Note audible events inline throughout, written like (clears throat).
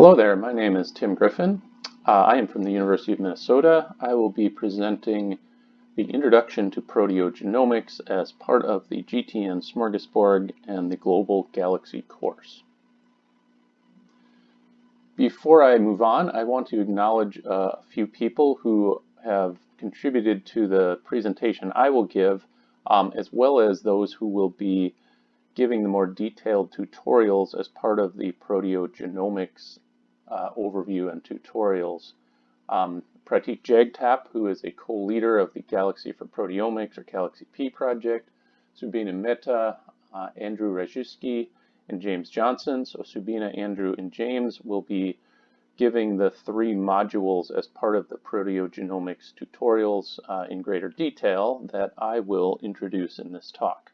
Hello there, my name is Tim Griffin. Uh, I am from the University of Minnesota. I will be presenting the Introduction to Proteogenomics as part of the GTN Smorgasbord and the Global Galaxy course. Before I move on, I want to acknowledge uh, a few people who have contributed to the presentation I will give, um, as well as those who will be giving the more detailed tutorials as part of the proteogenomics uh, overview and tutorials. Um, Pratik Jagtap, who is a co-leader of the Galaxy for Proteomics or Galaxy P project, Subina Mehta, uh, Andrew Rajczewski, and James Johnson. So Subina, Andrew, and James will be giving the three modules as part of the proteogenomics tutorials uh, in greater detail that I will introduce in this talk.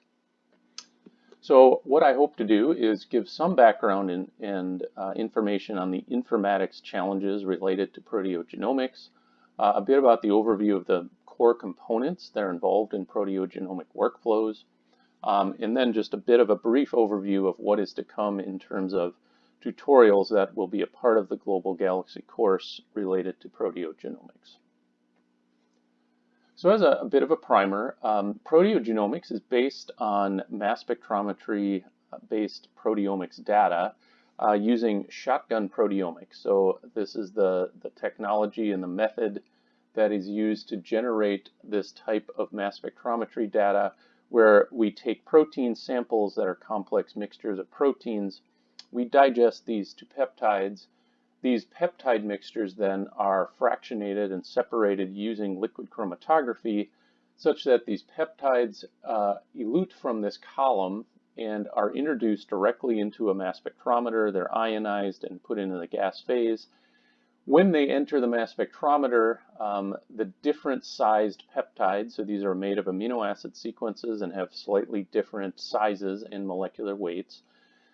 So what I hope to do is give some background in, and uh, information on the informatics challenges related to proteogenomics, uh, a bit about the overview of the core components that are involved in proteogenomic workflows, um, and then just a bit of a brief overview of what is to come in terms of tutorials that will be a part of the Global Galaxy course related to proteogenomics. So as a, a bit of a primer, um, proteogenomics is based on mass spectrometry uh, based proteomics data uh, using shotgun proteomics. So this is the, the technology and the method that is used to generate this type of mass spectrometry data where we take protein samples that are complex mixtures of proteins we digest these to peptides. These peptide mixtures then are fractionated and separated using liquid chromatography such that these peptides uh, elute from this column and are introduced directly into a mass spectrometer. They're ionized and put into the gas phase. When they enter the mass spectrometer, um, the different sized peptides, so these are made of amino acid sequences and have slightly different sizes and molecular weights,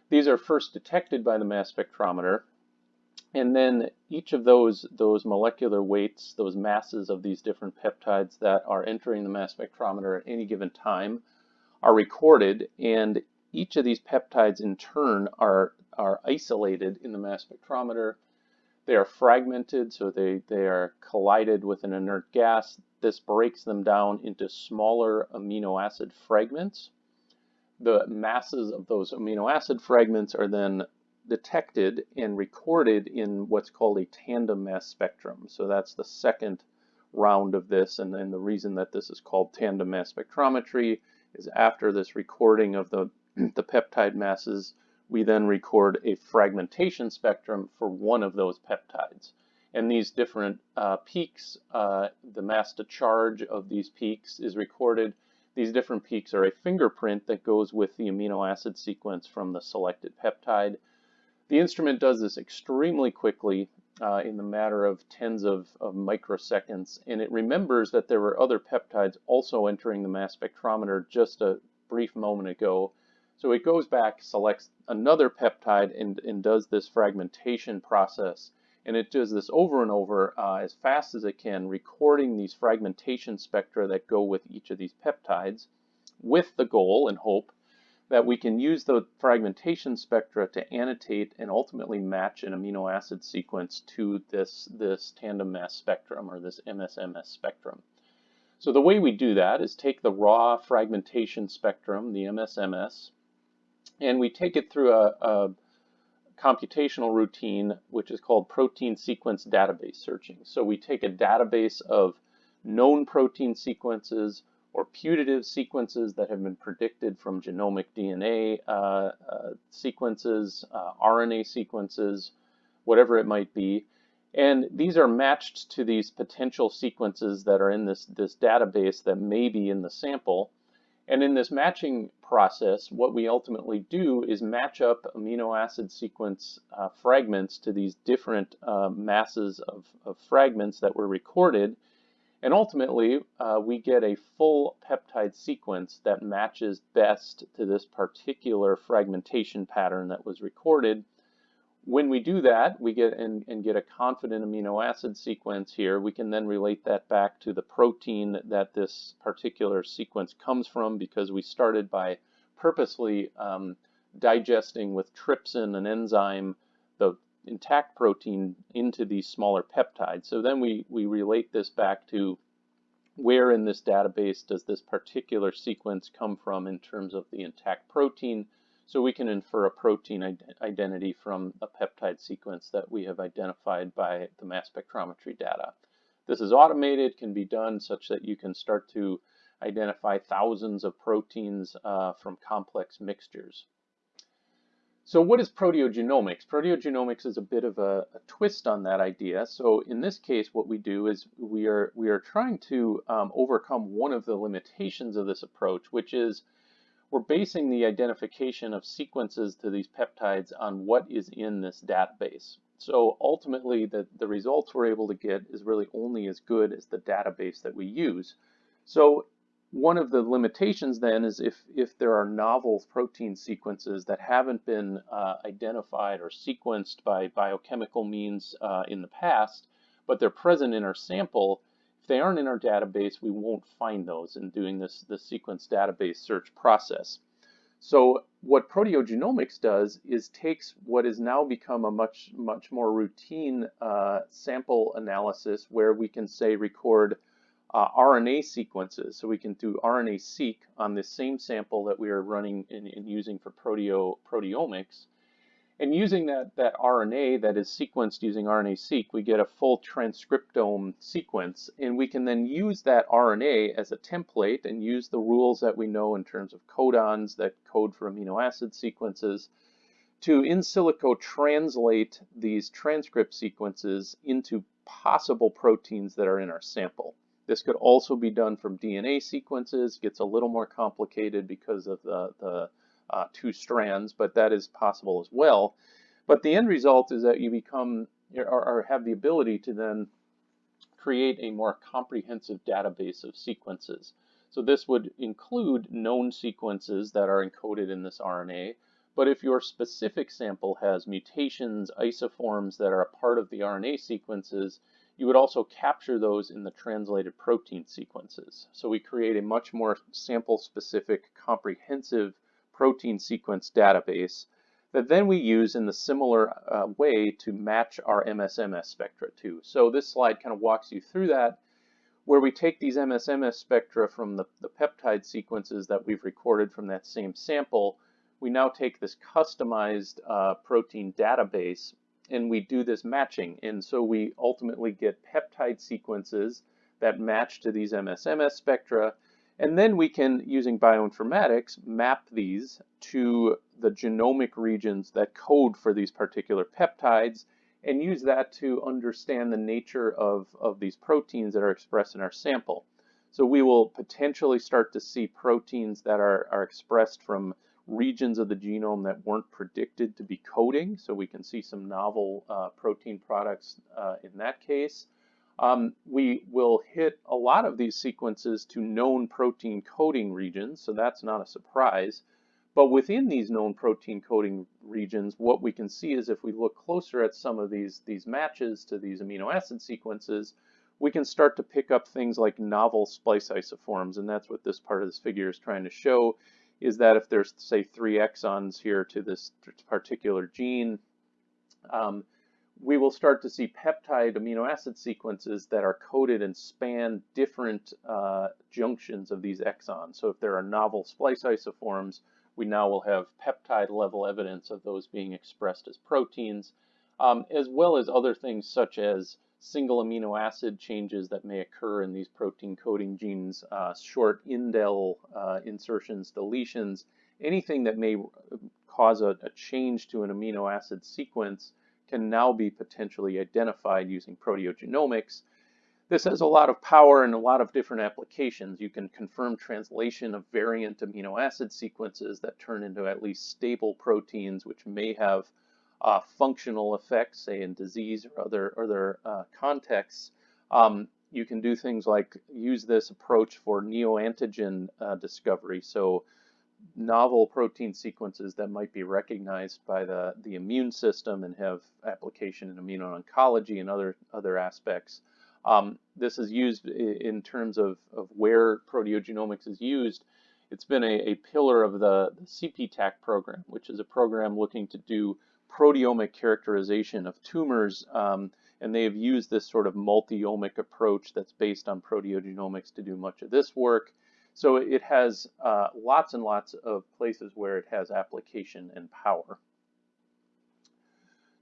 these are first detected by the mass spectrometer, and then each of those, those molecular weights, those masses of these different peptides that are entering the mass spectrometer at any given time are recorded, and each of these peptides in turn are, are isolated in the mass spectrometer. They are fragmented, so they, they are collided with an inert gas. This breaks them down into smaller amino acid fragments the masses of those amino acid fragments are then detected and recorded in what's called a tandem mass spectrum. So that's the second round of this, and then the reason that this is called tandem mass spectrometry is after this recording of the, (clears throat) the peptide masses, we then record a fragmentation spectrum for one of those peptides. And these different uh, peaks, uh, the mass to charge of these peaks is recorded these different peaks are a fingerprint that goes with the amino acid sequence from the selected peptide. The instrument does this extremely quickly uh, in the matter of tens of, of, microseconds, and it remembers that there were other peptides also entering the mass spectrometer just a brief moment ago. So it goes back, selects another peptide, and, and does this fragmentation process and it does this over and over uh, as fast as it can, recording these fragmentation spectra that go with each of these peptides with the goal and hope that we can use the fragmentation spectra to annotate and ultimately match an amino acid sequence to this, this tandem mass spectrum or this MSMS spectrum. So the way we do that is take the raw fragmentation spectrum, the MSMS, and we take it through a, a computational routine, which is called protein sequence database searching. So we take a database of known protein sequences or putative sequences that have been predicted from genomic DNA uh, uh, sequences, uh, RNA sequences, whatever it might be. And these are matched to these potential sequences that are in this, this database that may be in the sample. And in this matching process, what we ultimately do is match up amino acid sequence uh, fragments to these different uh, masses of, of, fragments that were recorded. And ultimately, uh, we get a full peptide sequence that matches best to this particular fragmentation pattern that was recorded. When we do that, we get and, and, get a confident amino acid sequence here. We can then relate that back to the protein that this particular sequence comes from because we started by purposely um, digesting with trypsin, an enzyme, intact protein into these smaller peptides. So then we, we relate this back to where in this database does this particular sequence come from in terms of the intact protein. So we can infer a protein ident identity from a peptide sequence that we have identified by the mass spectrometry data. This is automated, can be done such that you can start to identify thousands of proteins uh, from complex mixtures. So what is proteogenomics? Proteogenomics is a bit of a, a, twist on that idea. So in this case, what we do is we are, we are trying to um, overcome one of the limitations of this approach, which is we're basing the identification of sequences to these peptides on what is in this database. So ultimately, the, the results we're able to get is really only as good as the database that we use. So one of the limitations then is if, if there are novel protein sequences that haven't been uh, identified or sequenced by biochemical means uh, in the past, but they're present in our sample, if they aren't in our database, we won't find those in doing this, this sequence database search process. So what proteogenomics does is takes what has now become a much, much more routine uh, sample analysis where we can say record uh, RNA sequences. So we can do RNA-seq on the same sample that we are running and using for proteo proteomics. And using that, that RNA that is sequenced using RNA-seq, we get a full transcriptome sequence. And we can then use that RNA as a template and use the rules that we know in terms of codons that code for amino acid sequences to in silico translate these transcript sequences into possible proteins that are in our sample. This could also be done from DNA sequences. Gets a little more complicated because of the, the uh, two strands, but that is possible as well. But the end result is that you become or, or have the ability to then create a more comprehensive database of sequences. So this would include known sequences that are encoded in this RNA, but if your specific sample has mutations, isoforms that are a part of the RNA sequences, you would also capture those in the translated protein sequences. So we create a much more sample-specific, comprehensive protein sequence database that then we use in the similar uh, way to match our MSMS spectra to. So this slide kind of walks you through that, where we take these MSMS spectra from the, the peptide sequences that we've recorded from that same sample, we now take this customized uh, protein database and we do this matching. And so we ultimately get peptide sequences that match to these MSMS spectra. And then we can, using bioinformatics, map these to the genomic regions that code for these particular peptides and use that to understand the nature of, of these proteins that are expressed in our sample. So we will potentially start to see proteins that are, are expressed from regions of the genome that weren't predicted to be coding. So we can see some novel uh, protein products uh, in that case. Um, we will hit a lot of these sequences to known protein coding regions, so that's not a surprise. But within these known protein coding regions, what we can see is if we look closer at some of these, these matches to these amino acid sequences, we can start to pick up things like novel splice isoforms, and that's what this part of this figure is trying to show, is that if there's, say, three exons here to this particular gene, um, we will start to see peptide amino acid sequences that are coded and span different uh, junctions of these exons. So if there are novel splice isoforms, we now will have peptide level evidence of those being expressed as proteins, um, as well as other things such as single amino acid changes that may occur in these protein coding genes, uh, short indel uh, insertions, deletions, anything that may cause a, a, change to an amino acid sequence can now be potentially identified using proteogenomics. This has a lot of power and a lot of different applications. You can confirm translation of variant amino acid sequences that turn into at least stable proteins, which may have uh, functional effects, say in disease or other, other uh, contexts, um, you can do things like use this approach for neoantigen uh, discovery. So novel protein sequences that might be recognized by the, the immune system and have application in immuno-oncology and other, other aspects. Um, this is used in terms of, of where proteogenomics is used. It's been a, a pillar of the, the CPTAC program, which is a program looking to do proteomic characterization of tumors, um, and they have used this sort of multi-omic approach that's based on proteogenomics to do much of this work. So it has uh, lots and lots of places where it has application and power.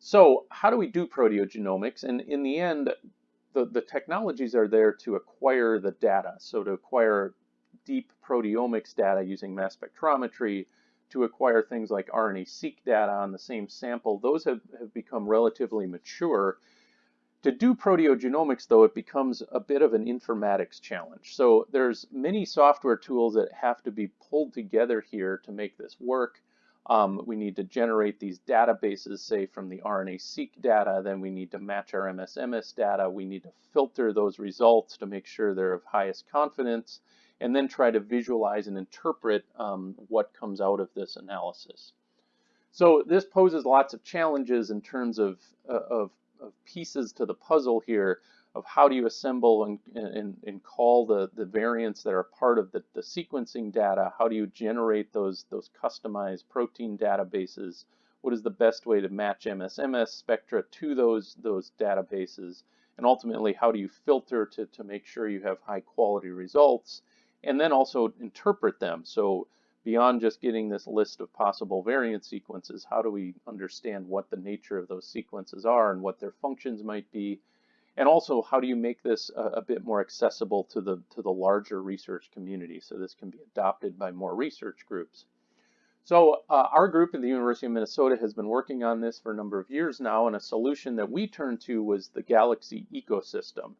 So how do we do proteogenomics? And in the end, the, the technologies are there to acquire the data. So to acquire deep proteomics data using mass spectrometry, to acquire things like RNA-seq data on the same sample, those have, have become relatively mature. To do proteogenomics, though, it becomes a bit of an informatics challenge. So there's many software tools that have to be pulled together here to make this work. Um, we need to generate these databases, say from the RNA-seq data, then we need to match our MSMS data, we need to filter those results to make sure they're of highest confidence, and then try to visualize and interpret um, what comes out of this analysis. So this poses lots of challenges in terms of, uh, of, of pieces to the puzzle here of how do you assemble and, and, and call the, the variants that are part of the, the sequencing data? How do you generate those, those customized protein databases? What is the best way to match MSMS spectra to those, those databases? And ultimately, how do you filter to, to make sure you have high quality results? And then also interpret them. So beyond just getting this list of possible variant sequences, how do we understand what the nature of those sequences are and what their functions might be? And also, how do you make this a, a, bit more accessible to the, to the larger research community so this can be adopted by more research groups? So uh, our group at the University of Minnesota has been working on this for a number of years now, and a solution that we turned to was the Galaxy ecosystem.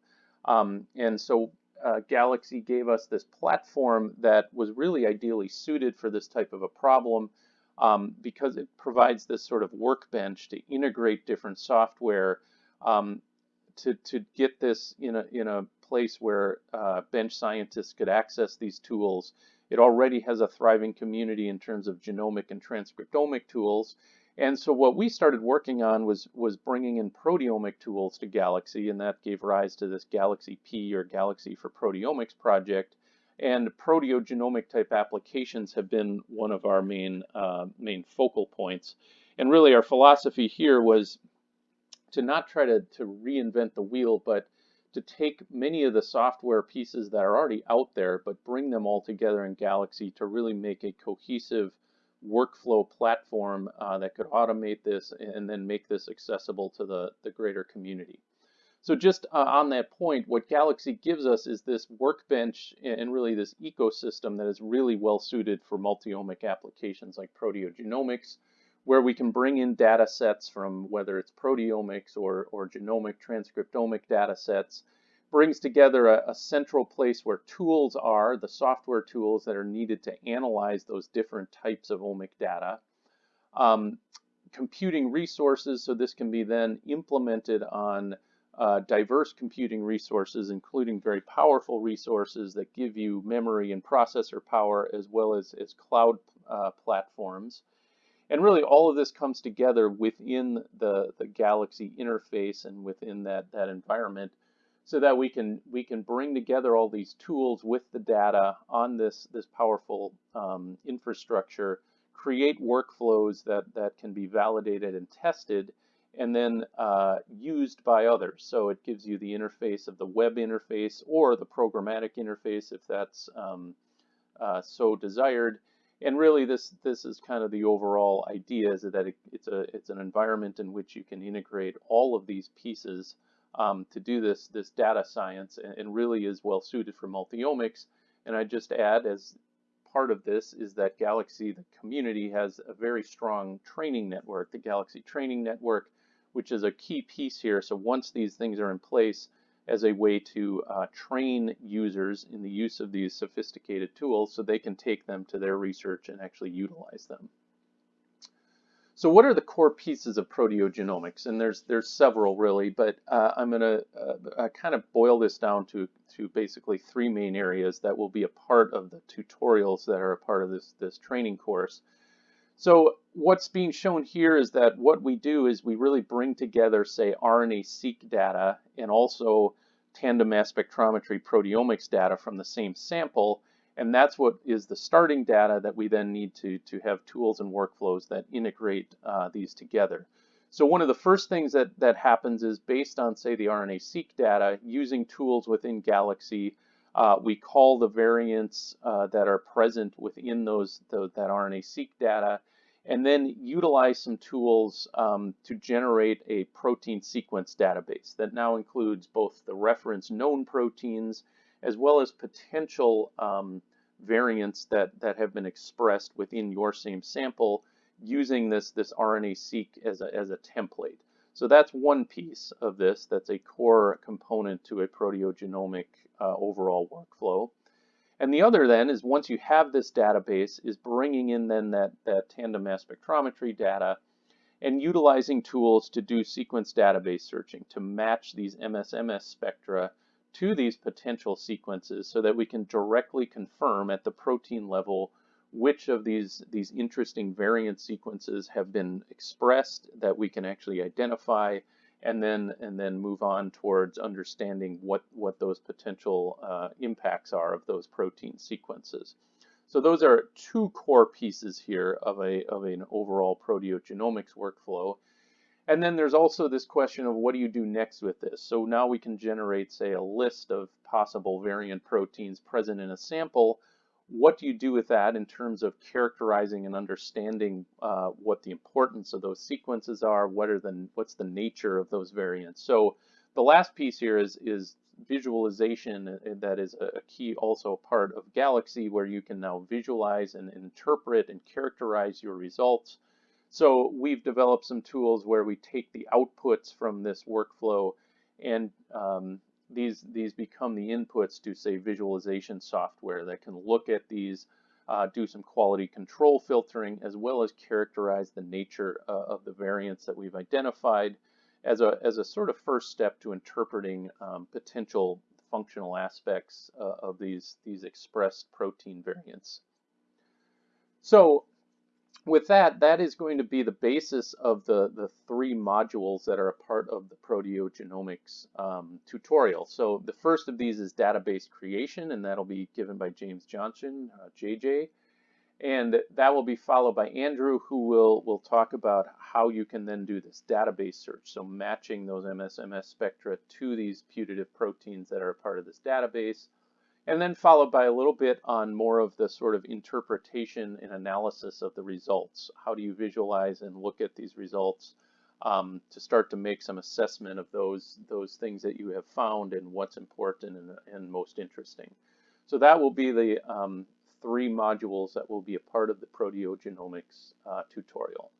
Um, and so uh, Galaxy gave us this platform that was really ideally suited for this type of a problem um, because it provides this sort of workbench to integrate different software um, to, to get this in a, in a place where uh, bench scientists could access these tools. It already has a thriving community in terms of genomic and transcriptomic tools. And so what we started working on was, was bringing in proteomic tools to Galaxy, and that gave rise to this Galaxy P or Galaxy for Proteomics project. And proteogenomic type applications have been one of our main, uh, main focal points. And really our philosophy here was to not try to, to reinvent the wheel, but to take many of the software pieces that are already out there, but bring them all together in Galaxy to really make a cohesive workflow platform uh, that could automate this and then make this accessible to the, the greater community. So just uh, on that point, what Galaxy gives us is this workbench and really this ecosystem that is really well suited for multi-omic applications like proteogenomics, where we can bring in data sets from whether it's proteomics or, or genomic transcriptomic data sets, brings together a, a, central place where tools are, the software tools that are needed to analyze those different types of omic data. Um, computing resources, so this can be then implemented on uh, diverse computing resources, including very powerful resources that give you memory and processor power, as well as, as cloud uh, platforms. And really all of this comes together within the, the Galaxy interface and within that, that environment so that we can we can bring together all these tools with the data on this this powerful um, infrastructure, create workflows that that can be validated and tested, and then uh, used by others. So it gives you the interface of the web interface or the programmatic interface if that's um, uh, so desired, and really this this is kind of the overall idea is that it, it's a it's an environment in which you can integrate all of these pieces um, to do this this data science and, and really is well suited for multiomics and I just add as part of this is that Galaxy the community has a very strong training network the Galaxy training network which is a key piece here so once these things are in place as a way to uh, train users in the use of these sophisticated tools so they can take them to their research and actually utilize them. So what are the core pieces of proteogenomics? And there's there's several really, but uh, I'm going to uh, kind of boil this down to, to basically three main areas that will be a part of the tutorials that are a part of this, this training course. So what's being shown here is that what we do is we really bring together, say, RNA-seq data and also tandem mass spectrometry proteomics data from the same sample, And that's what is the starting data that we then need to, to have tools and workflows that integrate uh, these together. So one of the first things that, that happens is based on, say, the RNA-seq data, using tools within Galaxy, uh, we call the variants uh, that are present within those that RNA-seq data, and then utilize some tools um, to generate a protein sequence database that now includes both the reference known proteins as well as potential um, variants that, that have been expressed within your same sample using this, this RNA-seq as a, as a template. So that's one piece of this that's a core component to a proteogenomic uh, overall workflow. And the other then is once you have this database is bringing in then that, that tandem mass spectrometry data and utilizing tools to do sequence database searching to match these MSMS spectra to these potential sequences so that we can directly confirm at the protein level which of these, these interesting variant sequences have been expressed that we can actually identify and then and then move on towards understanding what, what those potential uh, impacts are of those protein sequences. So those are two core pieces here of, a, of an overall proteogenomics workflow. And then there's also this question of what do you do next with this? So now we can generate, say, a list of possible variant proteins present in a sample what do you do with that in terms of characterizing and understanding uh, what the importance of those sequences are, what are the, what's the nature of those variants. So the last piece here is, is visualization uh, that is a key also part of Galaxy where you can now visualize and interpret and characterize your results. So we've developed some tools where we take the outputs from this workflow and um, these, these become the inputs to, say, visualization software that can look at these, uh, do some quality control filtering, as well as characterize the nature uh, of the variants that we've identified as a, as a sort of first step to interpreting um, potential functional aspects uh, of these, these expressed protein variants. So with that, that is going to be the basis of the, the three modules that are a part of the proteogenomics um, tutorial. So the first of these is database creation, and that'll be given by James Johnson, uh, JJ. And that will be followed by Andrew, who will, will talk about how you can then do this database search. So matching those MSMS spectra to these putative proteins that are a part of this database and then followed by a little bit on more of the sort of interpretation and analysis of the results. How do you visualize and look at these results um, to start to make some assessment of those, those things that you have found and what's important and, and most interesting. So that will be the um, three modules that will be a part of the proteogenomics uh, tutorial.